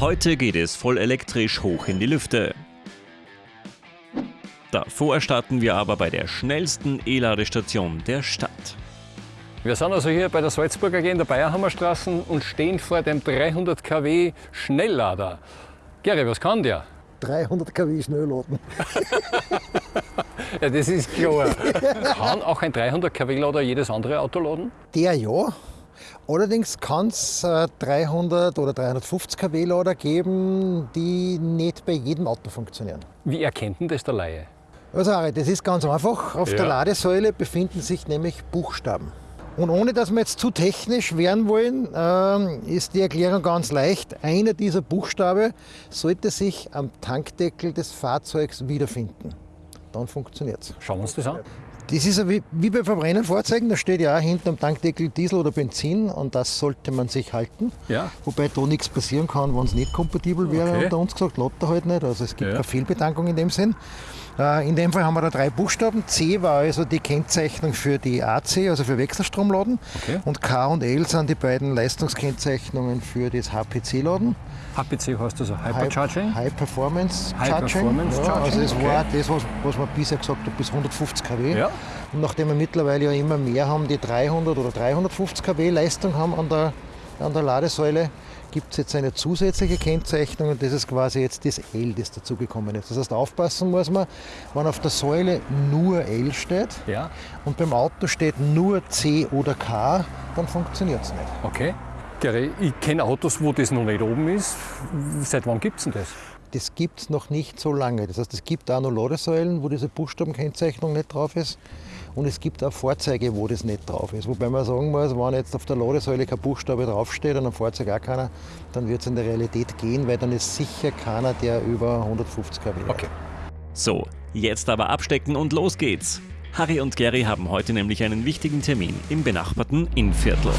Heute geht es voll elektrisch hoch in die Lüfte. Davor starten wir aber bei der schnellsten E-Ladestation der Stadt. Wir sind also hier bei der Salzburger AG in der Bayerhammerstraße und stehen vor dem 300 kW Schnelllader. Gary, was kann der? 300 kW Schnellladen. ja, das ist klar. kann auch ein 300 kW Lader jedes andere Auto laden? Der ja. Allerdings kann es 300 oder 350 kW Lader geben, die nicht bei jedem Auto funktionieren. Wie erkennt denn das der Laie? Also Ari, das ist ganz einfach. Auf Ja. der Ladesäule befinden sich nämlich Buchstaben. Und ohne dass wir jetzt zu technisch werden wollen, ähm, ist die Erklärung ganz leicht. Einer dieser Buchstabe sollte sich am Tankdeckel des Fahrzeugs wiederfinden. Dann funktioniert es. Schauen wir uns das an. Das ist ja wie, wie bei Verbrennungsfahrzeugen, da steht ja auch hinten am Tankdeckel Diesel oder Benzin und das sollte man sich halten. Ja. Wobei da nichts passieren kann, wenn es nicht kompatibel wäre, Okay. unter uns gesagt, lädt er halt nicht. Also es gibt Ja. keine Fehlbetankung in dem Sinn. Äh, In dem Fall haben wir da drei Buchstaben. C war also die Kennzeichnung für die AC, also für Wechselstromladen. Okay. Und K und L sind die beiden Leistungskennzeichnungen für das HPC-Laden. HPC heißt also Hypercharging. High Performance High Charging. Performance ja, Also Charging, das okay. war das, was, was man bisher gesagt hat, bis 150 kW. Ja. Und nachdem wir mittlerweile ja immer mehr haben, die 300 oder 350 kW Leistung haben an der, an der Ladesäule, gibt es jetzt eine zusätzliche Kennzeichnung und das ist quasi jetzt das L, das dazugekommen ist. Das heißt, aufpassen muss man, wenn auf der Säule nur L steht Ja. und beim Auto steht nur C oder K, dann funktioniert es nicht. Okay. Gary, ich kenne Autos, wo das noch nicht oben ist. Seit wann gibt es denn das? Das gibt es noch nicht so lange. Das heißt, es gibt auch noch Ladesäulen, wo diese Buchstabenkennzeichnung nicht drauf ist. Und es gibt auch Fahrzeuge, wo das nicht drauf ist. Wobei man sagen muss, wenn jetzt auf der Ladesäule kein Buchstabe draufsteht und am Fahrzeug auch keiner, dann wird es in der Realität gehen, weil dann ist sicher keiner, der über 150 kW hat. Okay. So, jetzt aber abstecken und los geht's. Harry und Gary haben heute nämlich einen wichtigen Termin im benachbarten Innviertel.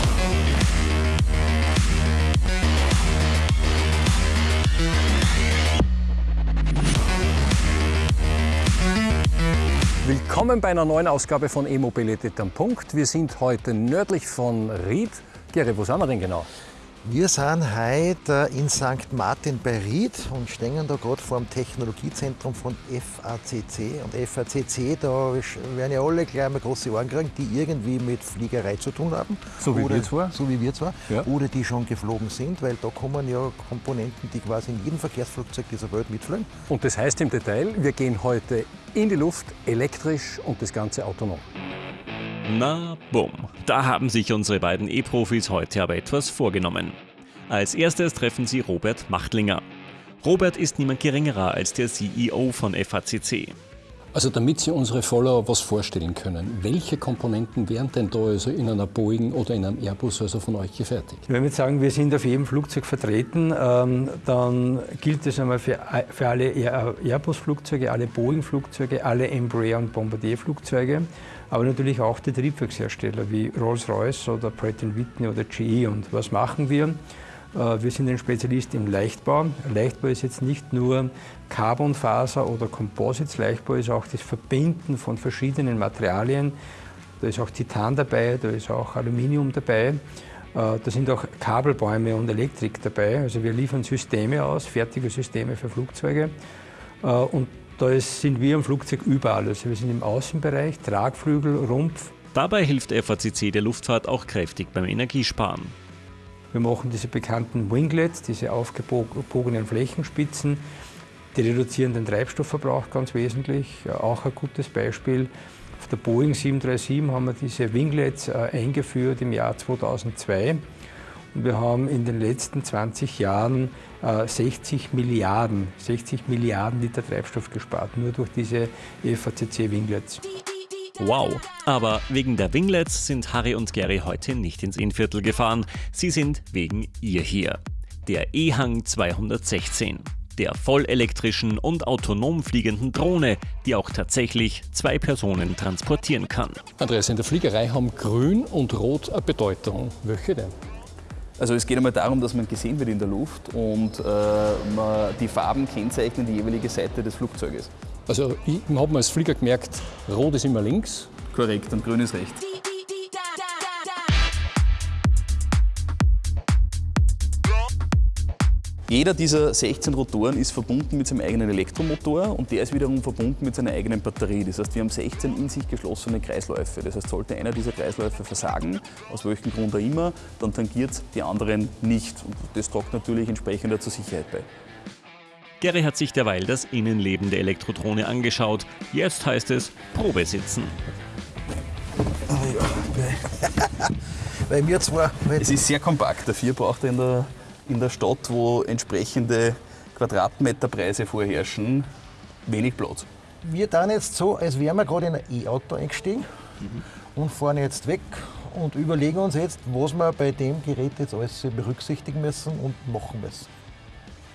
Willkommen bei einer neuen Ausgabe von E-Mobilität am Punkt. Wir sind heute nördlich von Ried. Gary, wo sind wir denn genau? Wir sind heute in St. Martin bei Ried und stehen da gerade vor dem Technologiezentrum von FACC. Und FACC, da werden ja alle gleich mal große Ohren kriegen, die irgendwie mit Fliegerei zu tun haben. So wie oder, wir zwar. So wie wir zwar. Ja. Oder die schon geflogen sind, weil da kommen ja Komponenten, die quasi in jedem Verkehrsflugzeug dieser Welt mitfliegen. Und das heißt im Detail, wir gehen heute in die Luft, elektrisch und das Ganze autonom. Na, bumm. Da haben sich unsere beiden E-Profis heute aber etwas vorgenommen. Als erstes treffen sie Robert Machtlinger. Robert ist niemand geringerer als der CEO von FACC. Also damit Sie unsere Follower was vorstellen können, welche Komponenten wären denn da also in einer Boeing oder in einem Airbus also von euch gefertigt? Wenn wir jetzt sagen, wir sind auf jedem Flugzeug vertreten, ähm, dann gilt das einmal für, für alle Air- Airbus-Flugzeuge, alle Boeing-Flugzeuge, alle Embraer- und Bombardier-Flugzeuge, aber natürlich auch die Triebwerkshersteller wie Rolls-Royce oder Pratt Whitney oder GE. Und was machen wir? Äh, Wir sind ein Spezialist im Leichtbau. Leichtbau ist jetzt nicht nur Carbonfaser oder Composites, Leichtbau ist auch das Verbinden von verschiedenen Materialien. Da ist auch Titan dabei, da ist auch Aluminium dabei. Äh, Da sind auch Kabelbäume und Elektrik dabei. Also wir liefern Systeme aus, fertige Systeme für Flugzeuge. Äh, Und da sind wir im Flugzeug überall. Also wir sind im Außenbereich, Tragflügel, Rumpf, Dabei hilft FACC der Luftfahrt auch kräftig beim Energiesparen. Wir machen diese bekannten Winglets, diese aufgebogenen Flächenspitzen. Die reduzieren den Treibstoffverbrauch ganz wesentlich. Auch ein gutes Beispiel. Auf der Boeing 737 haben wir diese Winglets äh, eingeführt im Jahr 2002. Und wir haben in den letzten 20 Jahren äh, 60 Milliarden, 60 Milliarden Liter Treibstoff gespart, nur durch diese FACC-Winglets. Wow. Aber wegen der Winglets sind Harry und Gary heute nicht ins Innviertel gefahren. Sie sind wegen ihr hier. Der E-Hang 216. Der vollelektrischen und autonom fliegenden Drohne, die auch tatsächlich zwei Personen transportieren kann. Andreas, in der Fliegerei haben Grün und Rot eine Bedeutung. Welche denn? Also es geht einmal darum, dass man gesehen wird in der Luft und äh, man die Farben kennzeichnen die jeweilige Seite des Flugzeuges. Also ich habe mir als Flieger gemerkt, Rot ist immer links. Korrekt, und grün ist rechts. Jeder dieser 16 Rotoren ist verbunden mit seinem eigenen Elektromotor und der ist wiederum verbunden mit seiner eigenen Batterie. Das heißt, wir haben 16 in sich geschlossene Kreisläufe. Das heißt, sollte einer dieser Kreisläufe versagen, aus welchem Grund auch immer, dann tangiert die anderen nicht. Und das tragt natürlich entsprechend zur Sicherheit bei. Gary hat sich derweil das Innenleben der Elektrotrone angeschaut. Jetzt heißt es Probe sitzen. Weil mir zwar. Es ist sehr kompakt. Dafür braucht er in der, in der Stadt, wo entsprechende Quadratmeterpreise vorherrschen, wenig Platz. Wir dann jetzt so, als wären wir gerade in ein E-Auto eingestiegen und fahren jetzt weg und überlegen uns jetzt, was wir bei dem Gerät jetzt alles berücksichtigen müssen und machen müssen.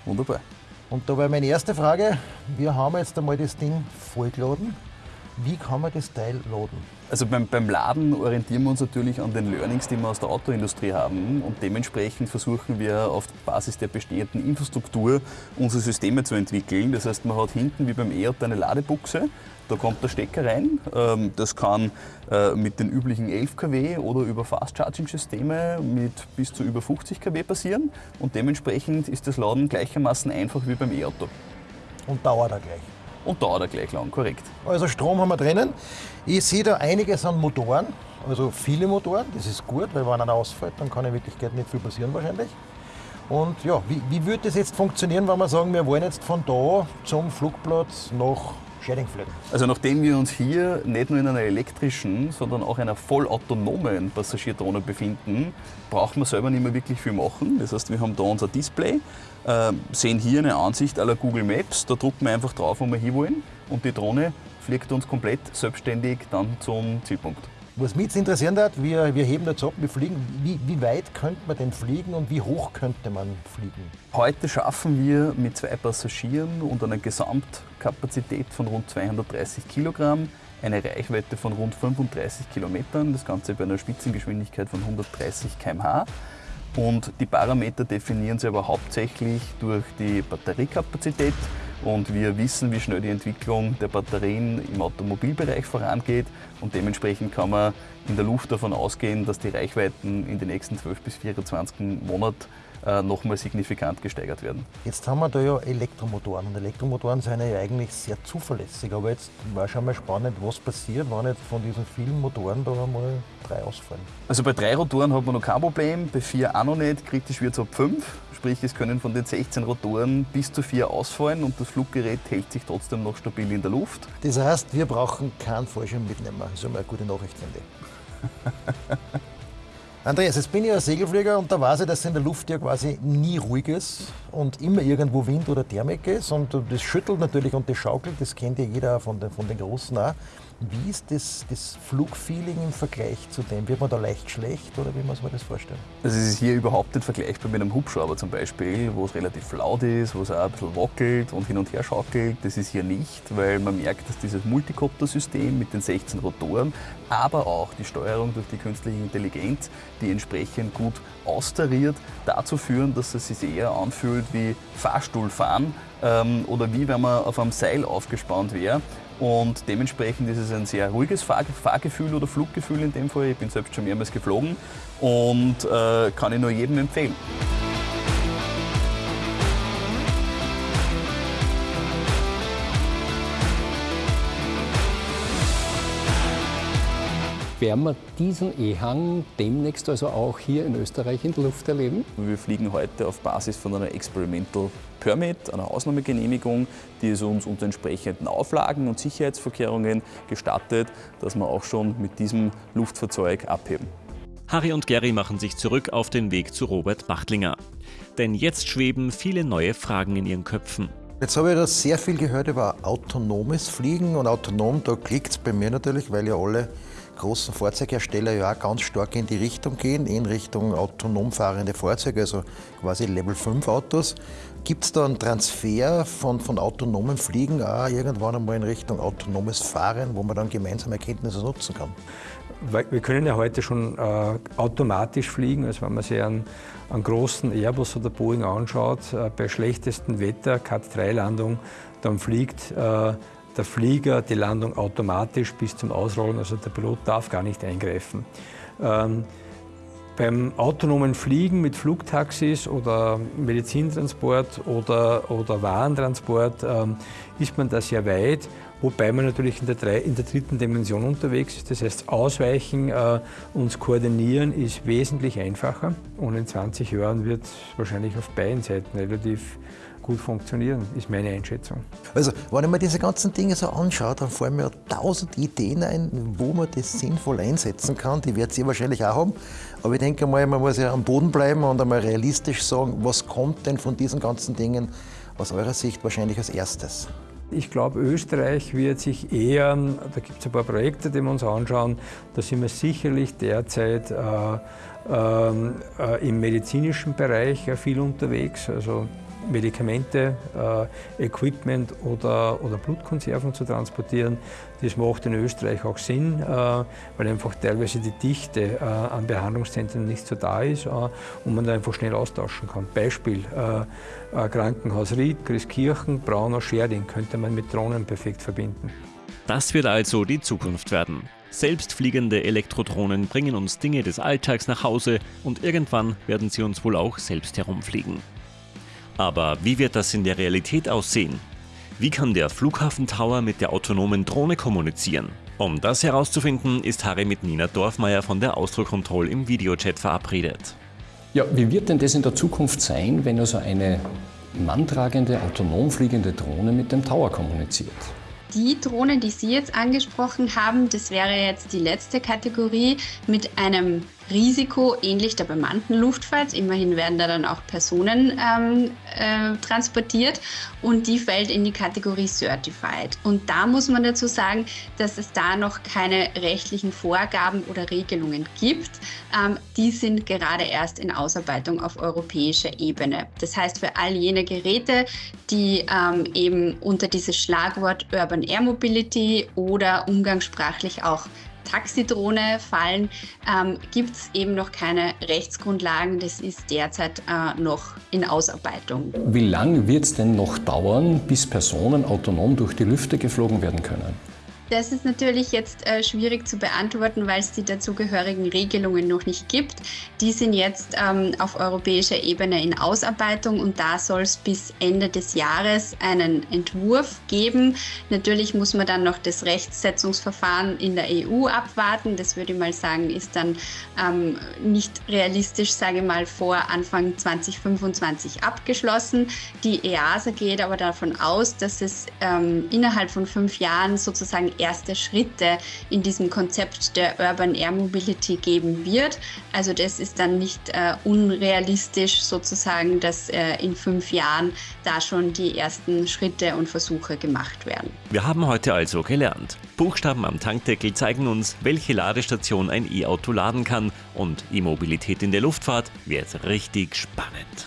Wunderbar. Und da war meine erste Frage, wir haben jetzt einmal das Ding vollgeladen. Wie kann man das Teil laden? Also beim, beim Laden orientieren wir uns natürlich an den Learnings, die wir aus der Autoindustrie haben und dementsprechend versuchen wir auf Basis der bestehenden Infrastruktur unsere Systeme zu entwickeln. Das heißt, man hat hinten wie beim E-Auto eine Ladebuchse, da kommt der Stecker rein. Ähm, das kann äh, mit den üblichen 11 kW oder über Fast-Charging-Systeme mit bis zu über 50 kW passieren und dementsprechend ist das Laden gleichermaßen einfach wie beim E-Auto. Und dauert er gleich. Und dauert er gleich lang, korrekt. Also Strom haben wir drinnen. Ich sehe da einiges an Motoren, also viele Motoren. Das ist gut, weil wenn einer ausfällt, dann kann in Wirklichkeit nicht viel passieren wahrscheinlich. Und ja, wie, wie würde das jetzt funktionieren, wenn wir sagen, wir wollen jetzt von da zum Flugplatz nach Schäding fliegen? Also nachdem wir uns hier nicht nur in einer elektrischen, sondern auch einer vollautonomen Passagiertrohne befinden, brauchen wir selber nicht mehr wirklich viel machen. Das heißt, wir haben da unser Display, äh, sehen hier eine Ansicht aller Google Maps, da drucken wir einfach drauf, wo wir hinwollen und die Drohne fliegt uns komplett selbstständig dann zum Zielpunkt. Was mich jetzt interessieren hat, wir, wir heben jetzt ab, wir fliegen. Wie, wie weit könnte man denn fliegen und wie hoch könnte man fliegen? Heute schaffen wir mit zwei Passagieren und einer Gesamtkapazität von rund 230 Kilogramm eine Reichweite von rund 35 Kilometern, das Ganze bei einer Spitzengeschwindigkeit von 130 km/h. Und die Parameter definieren sie aber hauptsächlich durch die Batteriekapazität. Und wir wissen, wie schnell die Entwicklung der Batterien im Automobilbereich vorangeht. Und dementsprechend kann man in der Luft davon ausgehen, dass die Reichweiten in den nächsten 12 bis 24 Monaten äh, nochmal signifikant gesteigert werden. Jetzt haben wir da ja Elektromotoren und Elektromotoren sind ja eigentlich sehr zuverlässig. Aber jetzt war schon mal spannend, was passiert, wenn jetzt von diesen vielen Motoren da einmal drei ausfallen. Also bei drei Rotoren hat man noch kein Problem, bei vier auch noch nicht. Kritisch wird es ab fünf. Sprich, es können von den 16 Rotoren bis zu vier ausfallen und das Fluggerät hält sich trotzdem noch stabil in der Luft. Das heißt, wir brauchen keinen Fallschirm mitnehmen. Das ist einmal eine gute Nachricht, finde ich. Andreas, jetzt bin ich ein Segelflieger und da weiß ich, dass in der Luft ja quasi nie ruhig ist und immer irgendwo Wind oder Thermik ist. Und das schüttelt natürlich und das schaukelt, das kennt ja jeder von den, von den Großen auch. Wie ist das, das Flugfeeling im Vergleich zu dem? Wird man da leicht schlecht oder wie muss man das vorstellen? Also es ist hier überhaupt nicht vergleichbar mit einem Hubschrauber zum Beispiel, wo es relativ laut ist, wo es auch ein bisschen wackelt und hin und her schaukelt. Das ist hier nicht, weil man merkt, dass dieses Multicopter-System mit den 16 Rotoren, aber auch die Steuerung durch die künstliche Intelligenz, die entsprechend gut austariert, dazu führen, dass es sich eher anfühlt wie Fahrstuhlfahren ähm, oder wie wenn man auf einem Seil aufgespannt wäre. Und dementsprechend ist es ein sehr ruhiges Fahr Fahrgefühl oder Fluggefühl in dem Fall. Ich bin selbst schon mehrmals geflogen und äh, kann ich nur jedem empfehlen. Werden wir diesen E-Hang demnächst also auch hier in Österreich in der Luft erleben? Wir fliegen heute auf Basis von einer Experimental Permit, einer Ausnahmegenehmigung, die es uns unter entsprechenden Auflagen und Sicherheitsvorkehrungen gestattet, dass wir auch schon mit diesem Luftfahrzeug abheben. Harry und Gary machen sich zurück auf den Weg zu Robert Machtlinger. Denn jetzt schweben viele neue Fragen in ihren Köpfen. Jetzt habe ich da sehr viel gehört über autonomes Fliegen und autonom, da klickt es bei mir natürlich, weil ja alle großen Fahrzeughersteller ja auch ganz stark in die Richtung gehen, in Richtung autonom fahrende Fahrzeuge, also quasi Level 5 Autos. Gibt es da einen Transfer von, von autonomem Fliegen auch irgendwann einmal in Richtung autonomes Fahren, wo man dann gemeinsame Erkenntnisse nutzen kann? Wir können ja heute schon äh, automatisch fliegen, also wenn man sich einen, einen großen Airbus oder Boeing anschaut, äh, bei schlechtestem Wetter, Cat-3-Landung, dann fliegt äh, der Flieger die Landung automatisch bis zum Ausrollen, also der Pilot darf gar nicht eingreifen. Ähm, Beim autonomen Fliegen mit Flugtaxis oder Medizintransport oder, oder Warentransport ähm, ist man da sehr weit, wobei man natürlich in der, drei, in der dritten Dimension unterwegs ist. Das heißt, ausweichen, äh, uns koordinieren ist wesentlich einfacher und in 20 Jahren wird es wahrscheinlich auf beiden Seiten relativ gut funktionieren, ist meine Einschätzung. Also, wenn ich mir diese ganzen Dinge so anschaue, dann fallen mir tausend Ideen ein, wo man das sinnvoll einsetzen kann. Die wird ihr wahrscheinlich auch haben. Aber ich denke mal, man muss ja am Boden bleiben und einmal realistisch sagen, was kommt denn von diesen ganzen Dingen aus eurer Sicht wahrscheinlich als erstes? Ich glaube, Österreich wird sich eher, da gibt es ein paar Projekte, die wir uns anschauen, da sind wir sicherlich derzeit äh, ähm, äh, im medizinischen Bereich viel unterwegs. Also Medikamente, äh, Equipment oder, oder Blutkonserven zu transportieren. Das macht in Österreich auch Sinn, äh, weil einfach teilweise die Dichte äh, an Behandlungszentren nicht so da ist äh, und man da einfach schnell austauschen kann. Beispiel äh, Krankenhaus Ried, Christkirchen, Braunau, Scherding könnte man mit Drohnen perfekt verbinden. Das wird also die Zukunft werden. Selbstfliegende Elektrodrohnen bringen uns Dinge des Alltags nach Hause und irgendwann werden sie uns wohl auch selbst herumfliegen. Aber wie wird das in der Realität aussehen? Wie kann der Flughafentower mit der autonomen Drohne kommunizieren? Um das herauszufinden, ist Harry mit Nina Dorfmeier von der Austrocontrol im Videochat verabredet. Ja, wie wird denn das in der Zukunft sein, wenn also eine manntragende, autonom fliegende Drohne mit dem Tower kommuniziert? Die Drohne, die Sie jetzt angesprochen haben, das wäre jetzt die letzte Kategorie mit einem Risiko ähnlich der bemannten Luftfahrt. Immerhin werden da dann auch Personen ähm, äh, transportiert und die fällt in die Kategorie Certified. Und da muss man dazu sagen, dass es da noch keine rechtlichen Vorgaben oder Regelungen gibt. Ähm, die sind gerade erst in Ausarbeitung auf europäischer Ebene. Das heißt, für all jene Geräte, die ähm, eben unter dieses Schlagwort Urban Air Mobility oder umgangssprachlich auch Taxidrohne fallen, ähm, gibt es eben noch keine Rechtsgrundlagen. Das ist derzeit äh, noch in Ausarbeitung. Wie lange wird es denn noch dauern, bis Personen autonom durch die Lüfte geflogen werden können? Das ist natürlich jetzt äh, schwierig zu beantworten, weil es die dazugehörigen Regelungen noch nicht gibt. Die sind jetzt ähm, auf europäischer Ebene in Ausarbeitung und da soll es bis Ende des Jahres einen Entwurf geben. Natürlich muss man dann noch das Rechtsetzungsverfahren in der EU abwarten. Das würde ich mal sagen, ist dann ähm, nicht realistisch, sage ich mal, vor Anfang 2025 abgeschlossen. Die EASA geht aber davon aus, dass es ähm, innerhalb von fünf Jahren sozusagen erste Schritte in diesem Konzept der Urban Air Mobility geben wird. Also das ist dann nicht äh, unrealistisch sozusagen, dass äh, in fünf Jahren da schon die ersten Schritte und Versuche gemacht werden. Wir haben heute also gelernt. Buchstaben am Tankdeckel zeigen uns, welche Ladestation ein E-Auto laden kann und E-Mobilität in der Luftfahrt wird richtig spannend.